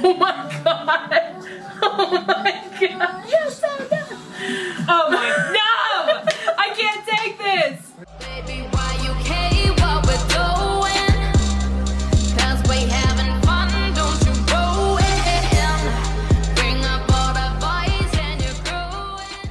Oh my god! Oh my god! You're so dumb! Oh my no! I can't take this! Baby, why you what we're doing? Cause we having fun, don't you ruin. Bring up all the boys and you're growing.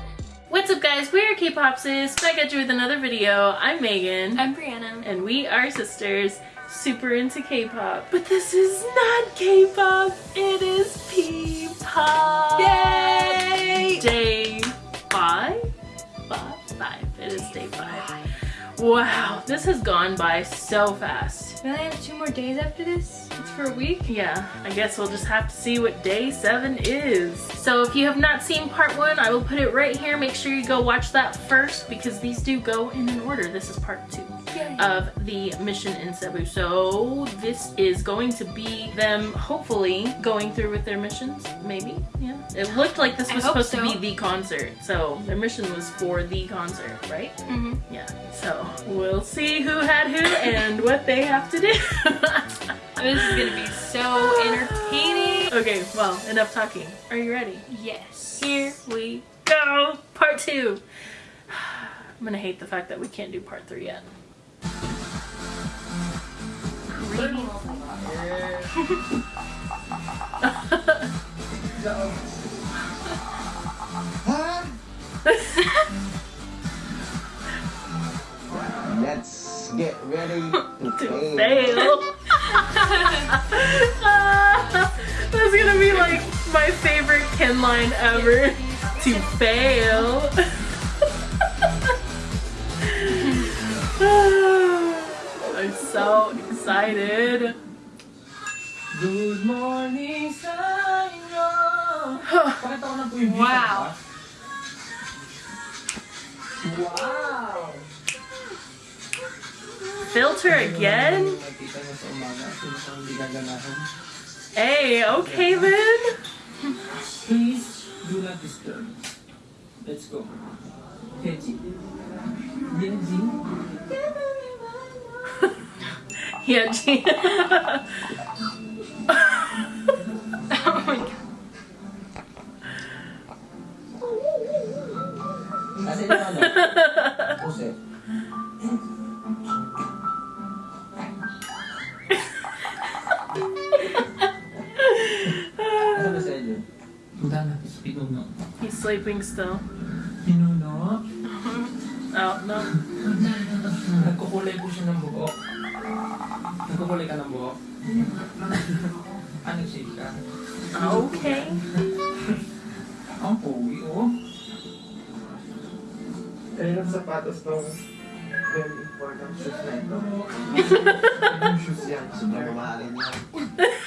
What's up guys? We're K-Popsis. Back at you with another video. I'm Megan. I'm Brianna. and we are sisters super into K-pop. But this is not K-pop, it is P-pop. Yay! Day five? Five? Five. It is day five. Wow, this has gone by so fast. We only have two more days after this. It's for a week. Yeah, I guess we'll just have to see what day seven is. So if you have not seen part one, I will put it right here. Make sure you go watch that first because these do go in an order. This is part two. Of the mission in Cebu. So this is going to be them hopefully going through with their missions, maybe, yeah. It looked like this was supposed to be the concert. So their mission was for the concert, right? Mm-hmm. Yeah, so we'll see who had who and what they have to do. This is gonna be so entertaining. okay, well, enough talking. Are you ready? Yes. Here we go. Part two. I'm gonna hate the fact that we can't do part three yet. Let's get ready to to fail. fail. That's gonna be like my favorite Ken line ever. To fail. so excited. Good morning sa inyo. Pakita ko na po yung Wow. Wow! Filter again? Nakita niyo sa umaga, sino sa hindi gaganahan. Hey, okay then. Please do not disturb. Let's go. Yeah. Oh my god. Kasi yung ano, shade ka? Okay. Ang pogi, oh. Kaya yung sapatos tong very important shoes na ito. Yung shoes yan. Sobrang mamahalin yan.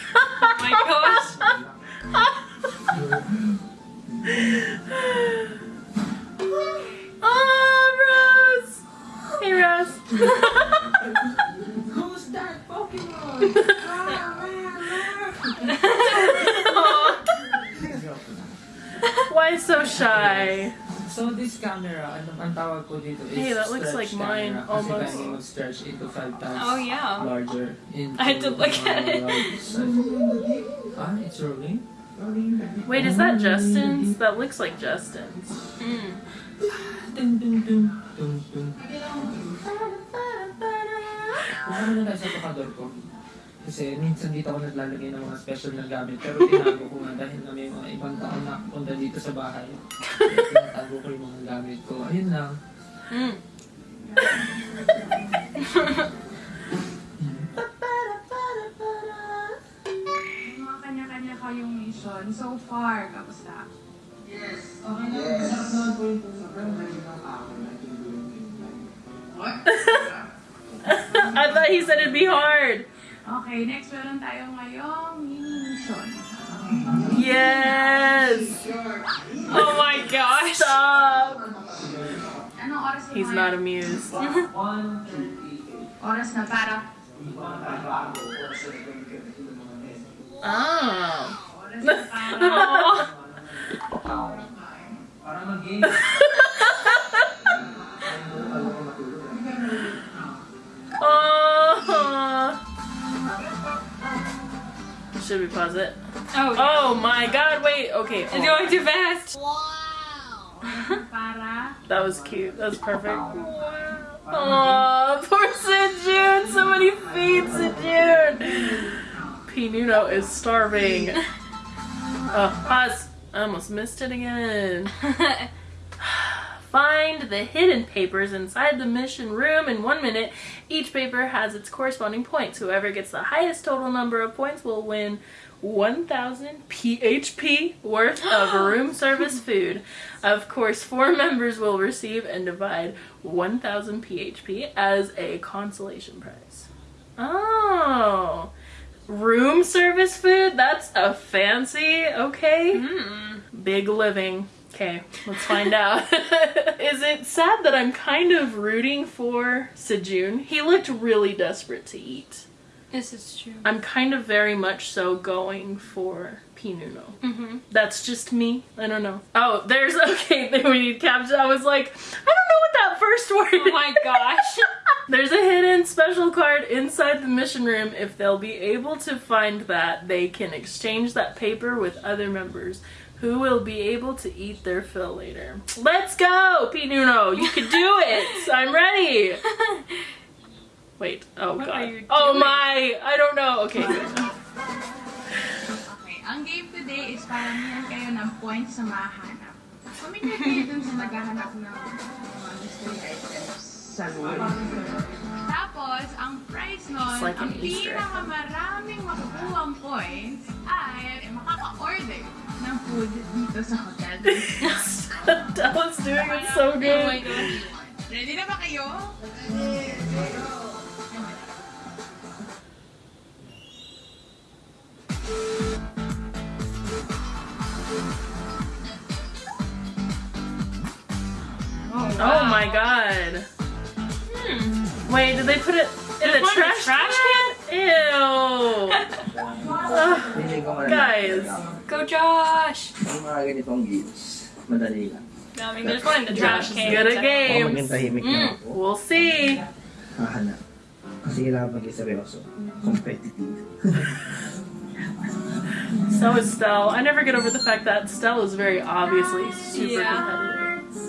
mine, camera, almost. Kasi kaya mag-stretch ito five times Oh yeah. larger. I had to look at it. ah, it's rolling? Wait, is that Justin's? That looks like Justin's. Mm. Na ko. Kasi minsan dito ako naglalagay ng mga special na gamit. Pero tinago ko nga dahil na may mga ibang tao na punta dito sa bahay. Tinatago ko yung mga gamit ko. Ayun lang. Mm. Mga kanya-kanya kayong mission so far. Kamusta? Yes. Sarap naman po yung sobrang galing ng ako na I thought he said it'd be hard. Okay, next meron tayo ngayong mini mission. Yes! Oh my gosh. Stop! Anong oras na He's not amused. 138. Oras na. Oh. Oras na para. Para mag-game. Oh. Should we pause it? Oh, Oh my god, wait, okay. It's going too fast. That was cute. That was perfect. Aww, poor Sejun. So many feet, Sejun. Pinuno is starving. Oh, pause. I almost missed it again. Find the hidden papers inside the mission room in one minute. Each paper has its corresponding points. Whoever gets the highest total number of points will win 1,000 PHP worth of room service food. Of course, four members will receive and divide 1,000 PHP as a consolation prize. Oh, room service food? That's a fancy, okay? Hmm. Big living. Okay, let's find out. Is it sad that I'm kind of rooting for Sejun? He looked really desperate to eat. This is true. I'm kind of very much so going for Pinuno. Mm-hmm. That's just me. I don't know. Oh, there's okay. Then we need caption. I was like, I don't know what that first word. Oh my gosh. There's a hidden special card inside the mission room. If they'll be able to find that, they can exchange that paper with other members who will be able to eat their fill later. Let's go, Pinuno. You can do it. I'm ready. Wait. Oh What god. are you Oh my. I don't know. Okay. good. Okay, ang game today is para meron kayo ng points sa mahanap. Pumili kayo dun sa naghahanap ng mga mystery items sa. Tapos, ang prize nun, It's like an ang Easter egg. pinakamaraming makukuhang points ay makaka-order ng food dito sa hotel. that was doing it so Oh my good. Ready na ba kayo? Oh my god. Wait, did they put it in the They put it in the trash, trash can? Ew. Ugh, Feeling ko malalaman guys. Go Josh. Yung mga ganitong games, madali lang. I mean, there's one in the trash can. good at so- games. Mm. We'll see. hahanap. Kasi kailangan maging seryoso. Competitive. So is Stell. I never get over the fact that Stell is very obviously super Yeah. competitive.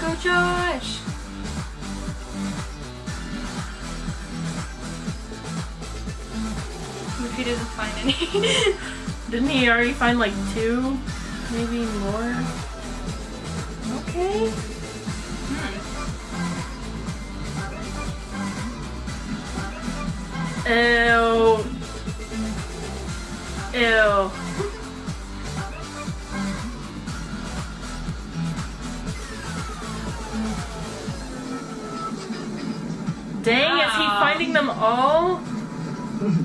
Go Josh. If he doesn't find any. Didn't he already find like two? Maybe more? Okay. Hmm. Ew. Ew. Dang, is he finding them all?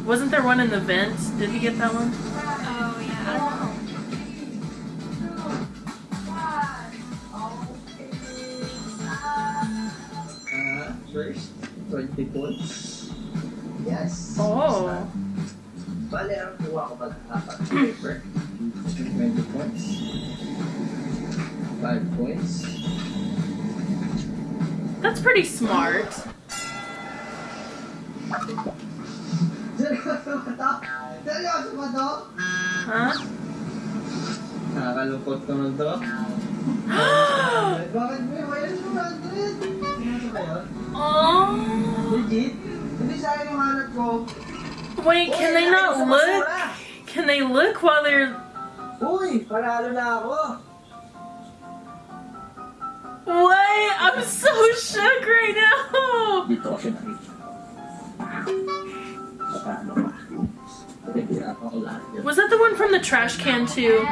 Wasn't there one in the vent? Did he get that one? oh yeah, I don't know. Ah, first, 20 points. Yes. Oh. Bale, ang kuha ko pag apat na paper. 20 points. 5 points. That's pretty smart. Seryoso ba to? Seryoso ba to? Huh? Nakakalungkot ko nun to. Bakit may wala 200? Seryoso ba yun? Oh. Legit? Hindi sa akin yung hanap ko. Wait, can they not look? Can they look while they're Uy, panalo na ako. What? I'm so shook right now. Dito ko nakita. Paano pa? Nagpirapan ko lahat yun. Was that the one from the trash can too?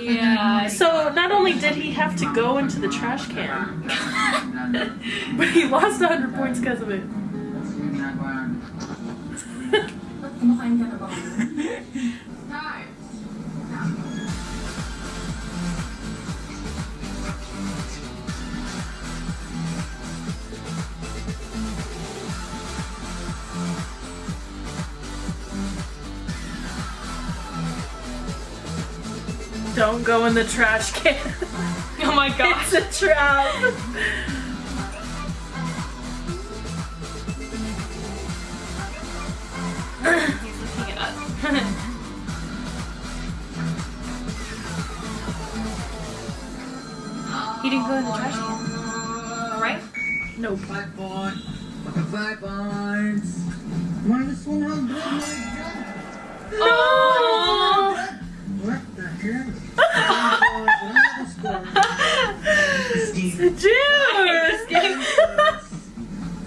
Yeah. So not only did he have to go into the trash can, but he lost 100 points because of it. Kumakain ka na ba? Start! Don't go in the trash can. Oh my god. it's a trap. Go in the trash can. Right? Nope. Five points. Maka five points. Minus 100. My God. Oh! What the hell? Five points. What are the score? Juice!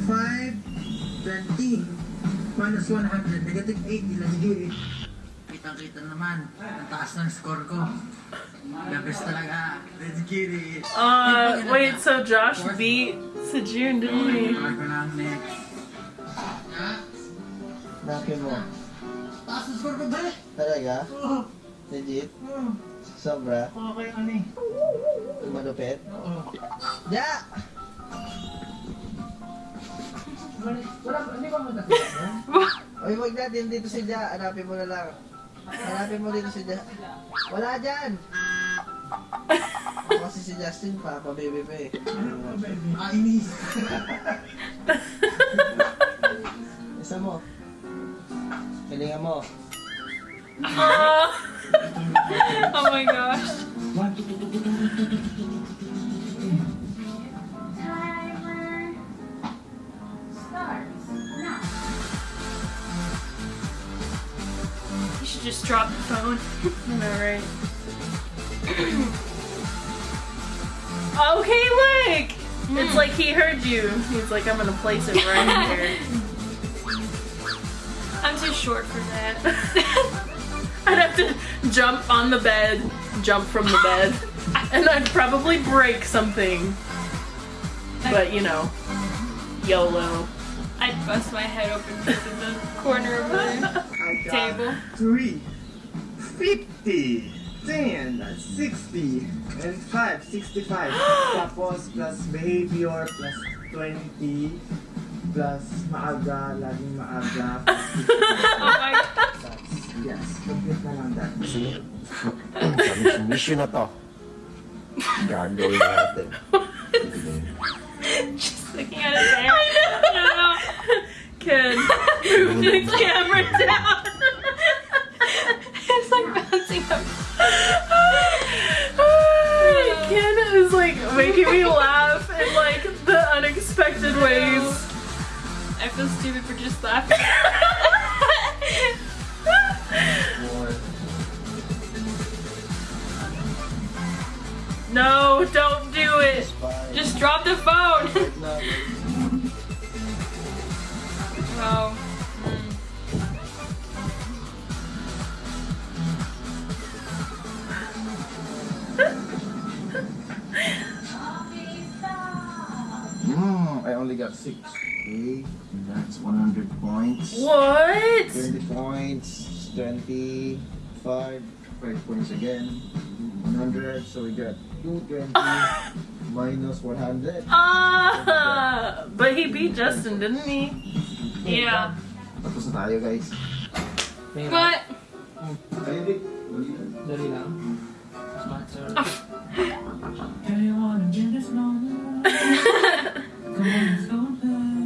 Five, twenty. Minus 100. Negative 80 lang yun. Kitang-kita naman. Ang taas ng score ko. Best talaga. Let's get it. Uh, wait, so Josh beat Sejun, didn't he? Napin mo. Taas ng score ko ba? Talaga? Legit? Sobra? Okay, ano eh. Malupit? Oo. Ya! Wala, hindi ba mo nakita? Oy, wag natin dito si Ja. Hanapin mo na lang. Hanapin mo dito si Ja. Wala dyan! Ako kasi si Justin pa, pa-baby pa eh. Kainis. Isa mo. Galingan mo. Oh, Oh my gosh. Should just drop the phone. I know, right? okay, look! It's hmm. like he heard you. He's like, I'm gonna place it right here. I'm too short for that. I'd have to jump on the bed, jump from the bed, and I'd probably break something. But you know, YOLO. I'd bust my head open in the corner of the I got table. Three. Fifty. Ten. Sixty. And five. Sixty-five. Tapos plus behavior plus twenty. Plus maaga. Laging maaga. plus 55. Oh my god. That's, yes. Complete na lang that. Mission na to. Gagawin natin. Just looking at his hair. I. Kid, move the camera down. it's like bouncing up. Ken is like making me laugh in like the unexpected ways. I feel stupid for just laughing. No, don't do it. Just drop the phone. No. oh. Hmm, I only got six. Okay, that's 100 points. What? 20 points, 25, 5 points again, 100, so we got 220 minus 100. Ah, but he beat Justin, didn't he? Yeah. Tapos na tayo guys. What? Ayun din. Dali lang. Smart sir. Do you wanna get this moment? Come on, let's go play.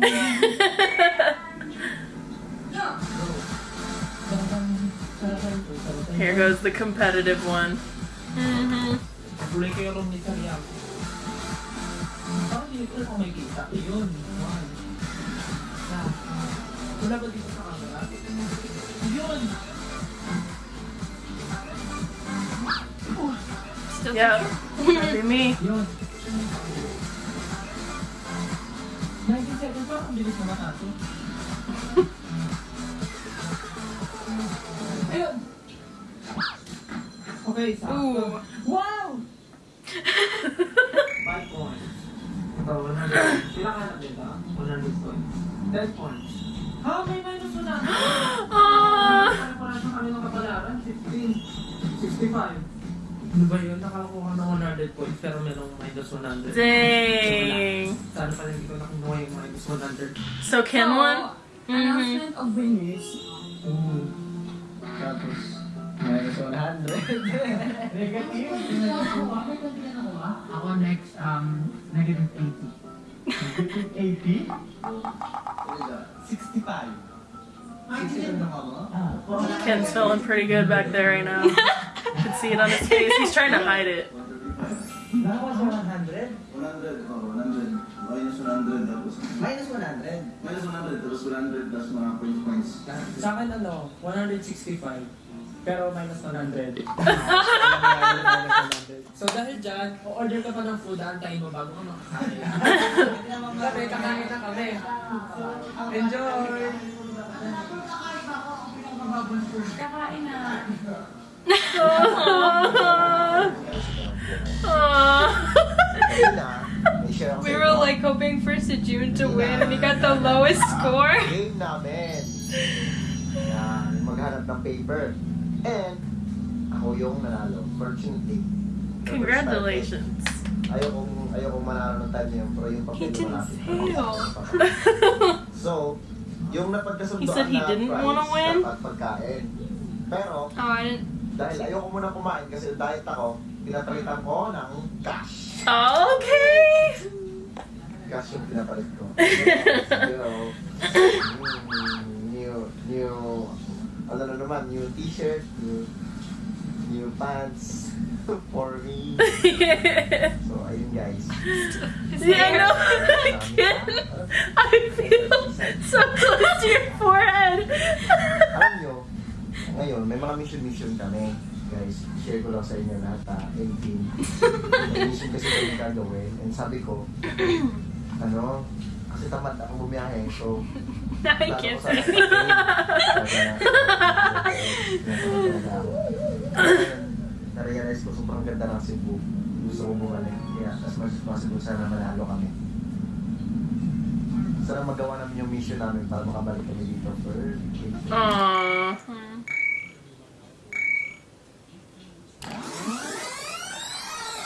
Here goes the competitive one. Mm-hmm. Kulay kayo rin Wala ba dito sa camera? Yun. That'd be me. Yun. 19 seconds pa, ang bilis naman ato. Ayun! Okay, sakto. Wow! 5 points. Ito, 100. Sila ka na dito, 100 points. 10 points. Ha? May minus 100. Ah. Ano pala sa kanilang kapalaran? 15. 65. Ano ba yun? Nakakuha ng 100 points pero merong minus 100. Dang. Sana pala hindi ko nakuha yung minus 100. So Ken won? Mm-hmm. Announcement of winners. Mm. Tapos, minus 100. Negative. Ako next, um, negative 80. Negative 80? 65. 65 na ako? Ah. Ken's feeling pretty good back there right now. You can see it on his face. He's trying to hide it. That was 100. 100, oh, 100. Minus 100 tapos. Minus 100. Minus 100 tapos 100 plus mga points points. Sa akin ano, 165. Pero minus 100. so dahil dyan, order ka pa ng food, antayin mo bago ka makakain. Kami, kakain na kami. Enjoy! Kakain na. We were like hoping for Sejun to win and he got the lowest score. Game namin. Yan, maghanap ng paper. And, ako yung nanalo. Fortunately. Congratulations. Ayokong, ayokong manalo ng time na yun, pero yung He papel didn't malapit. fail. So, yung napagkasundoan He said he na didn't price, wanna win? dapat pagkain. Pero, Oh, I didn't. dahil ayoko muna kumain kasi diet ako, pinapalitan ko ng cash. Okay. Cash yung pinapalit ko. you know, new, new, ano na naman, new t-shirt, new, new pants for me. So, ayun guys. yeah, I know. Again, I feel so close to your forehead. Alam nyo, ngayon, may mga mission-mission kami. Guys, share ko lang sa inyo lahat ha, 18. May mission kasi kami gagawin. And sabi ko, ano, kasi tamad ako bumiyahe. So, I can't say. na-realize ko sobrang ganda ng Cebu. Gusto ko bumalik. Kaya as much as possible, sana manalo kami. Sana magawa namin yung mission namin para makabalik kami dito for. Aww.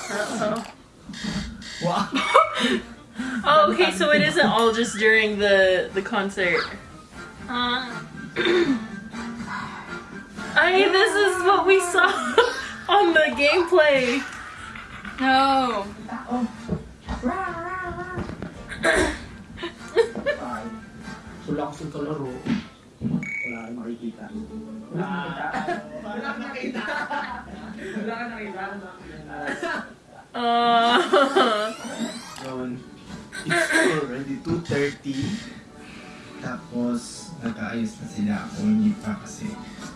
Uh-oh. Wow! Okay, so it isn't all just during the the concert. Uh, I mean, this is what we saw on the gameplay. no. Wala akong kalaro. Wala kang makikita. Wala kang nakita. Wala kang nakita. Uh, already 2.30. Tapos, nag-aayos na sila ako. Hindi pa kasi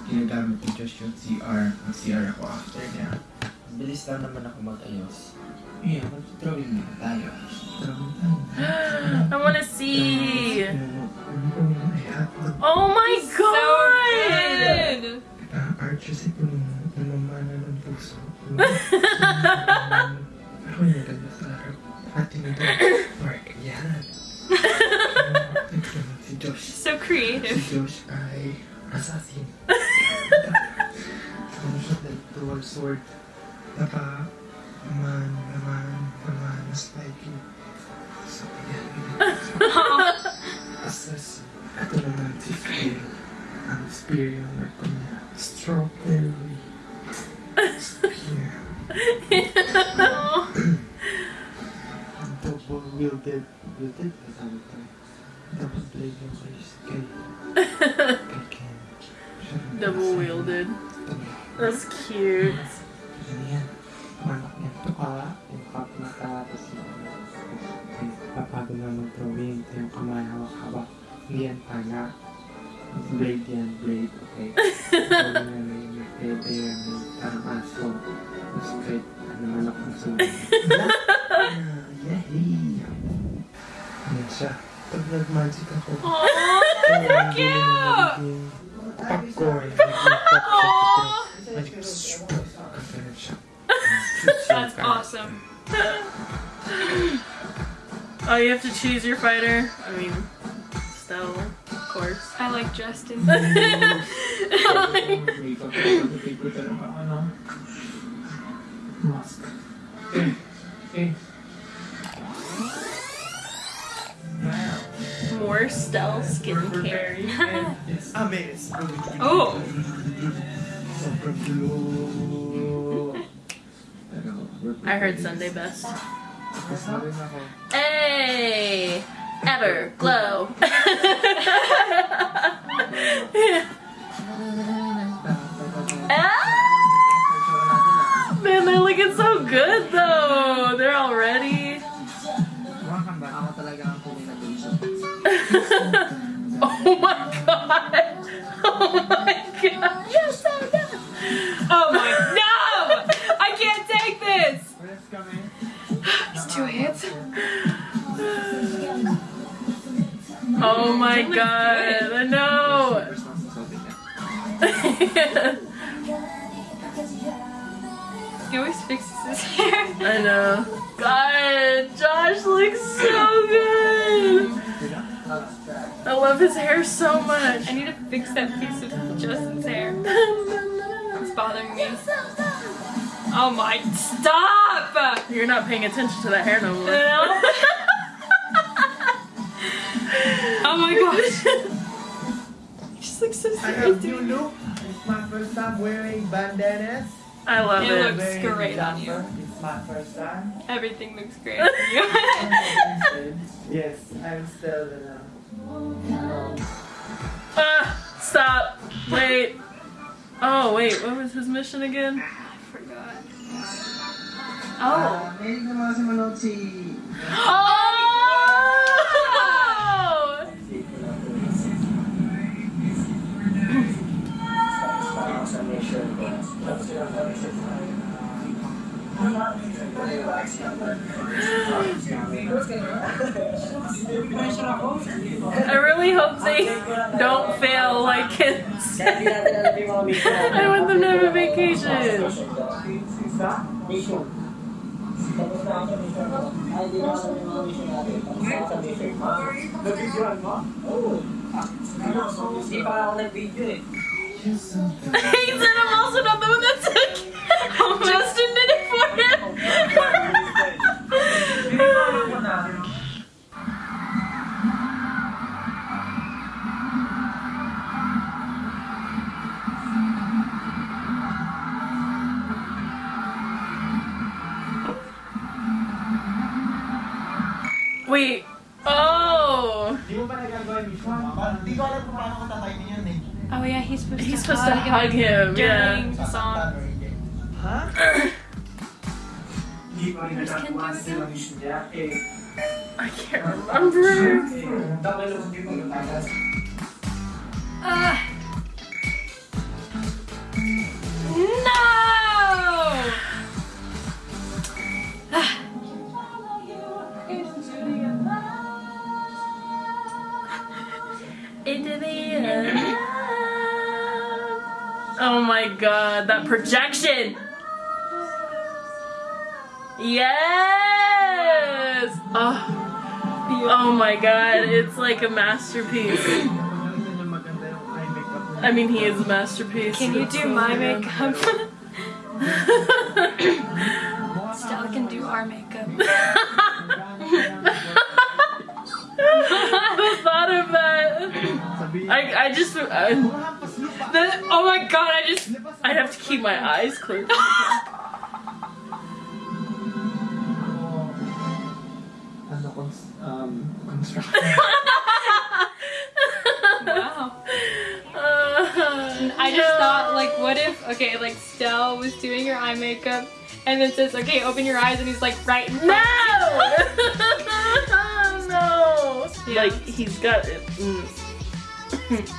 ginagamit ni Josh yung CR. Mag-CR ako after niya. Bilis lang naman ako mag-ayos. Yeah, mag-drawing muna tayo. Drawing tayo. I want to see. Oh my So god! good. Ah, art kasi po nung namamana ng puso. Ako yung naganda sa harap. Naman si Josh. So creative. Si Josh ay assassin. ano siya, like dual sword. Naka, naman, naman, naman, na spiky. So, yan. Assassin. Ito naman si Spear. Ang spear yung nagpo niya. Strawberry. Spear. Double wielded. Wielded? Double wielded. That's cute. Nagiging Popcorn. Nagiging popcorn. Magic. Ganun siya. That's awesome. Oh, you have to choose your fighter. I mean, Stella, of course. I like Justin. Mask. More Stella skincare. Oh. Sobrang blue. Pero, we're I heard Sunday best. Tapos na rin ako. Hey! Ever glow. ah! Man, they're looking so good though. Oh my god! Oh my god! Yes, I'm done. Oh my no! I can't take this. It's two hits. Oh my god! I know. First one's insulting now. He always fixes his hair. I know. God, Josh looks so good. I love his hair so much. I need to fix that piece of Justin's hair. It's bothering me. Oh my, stop! You're not paying attention to that hair no more. No. oh my gosh. He just looks so I have new It's my first time wearing bandanas. I love It it. looks Wearing great on you. It's my first time. Everything looks great on you. yes, I'm still the. Ah, stop. Wait. Oh, wait. What was his mission again? I forgot. Oh. May ko naman si manood si... Oh! I really hope they don't fail like kids. I want them to have a vacation. he said I'm also not the one that took Justin nagagawa yung mission mo? Hindi ko alam kung paano ko tatayin eh. Oh yeah, he's supposed He's to supposed to hug him, during yeah. the song. Ha? Hindi ko rin Where's Oh my god, that projection! Yes! Oh, oh my god, it's like a masterpiece. Nakita niyo maganda yung eye makeup niya. I mean, he is a masterpiece. Can you do my makeup? Stella can do our makeup. the thought of that. I, I just, I. The- oh my god, I just. I'd have to keep my eyes closed. Ano, cons- um. Wow. Uh, I just thought, like, what if, okay, like, Stell was doing her eye makeup and then says, okay, open your eyes, and he's like, right in front. No! no! Yeah. Like, he's got it. Mm.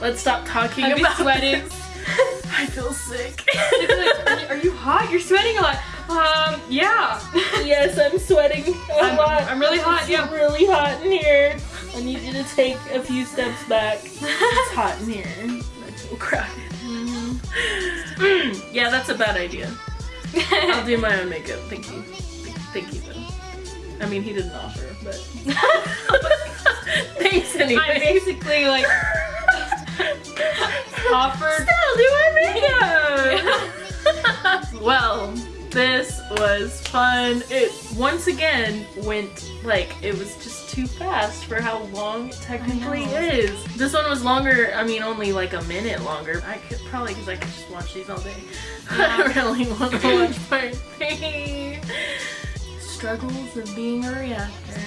Let's stop talking I'm about sweating. I feel sick. Like, are, you, hot? You're sweating a lot. Um, yeah. yes, I'm sweating a I'm, lot. I'm really hot, It's yeah. really hot in here. I need you to take a few steps back. It's hot in here. It's so crowded. Mm, yeah, that's a bad idea. I'll do my own makeup. Thank you. Thank you, though. I mean, he didn't offer, but thanks anyway. I'm basically, like, offered. Still do my makeup. well, this was fun. It once again went like it was just too fast for how long it technically is. This one was longer. I mean, only like a minute longer. I could probably because I could just watch these all day. I really want to watch part three. Struggles of being a reactor.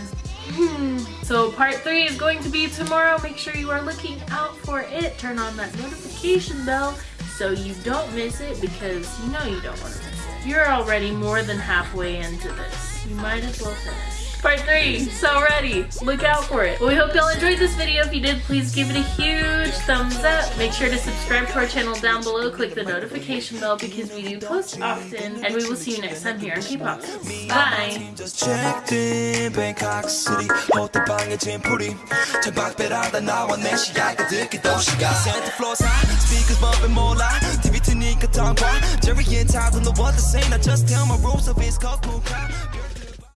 Hmm. So part three is going to be tomorrow. Make sure you are looking out for it. Turn on that notification bell so you don't miss it because you know you don't want to miss it. You're already more than halfway into this. You might as well finish Part 3, so ready. Look out for it. Well, we hope y'all enjoyed this video. If you did, please give it a huge thumbs up. Make sure to subscribe to our channel down below. Click the notification bell because we do post often. And we will see you next time here on K-Pop. Bye! just checked in Bangkok City 호텔 방에 짐풀이 창밖배라다 나와 내 시야가 듣기 도시가 Santa Claus high speakers bumping 몰라 TV 트니까 tongue Jerry and Todd don't know what to say Now just tell my rules of his cool crowd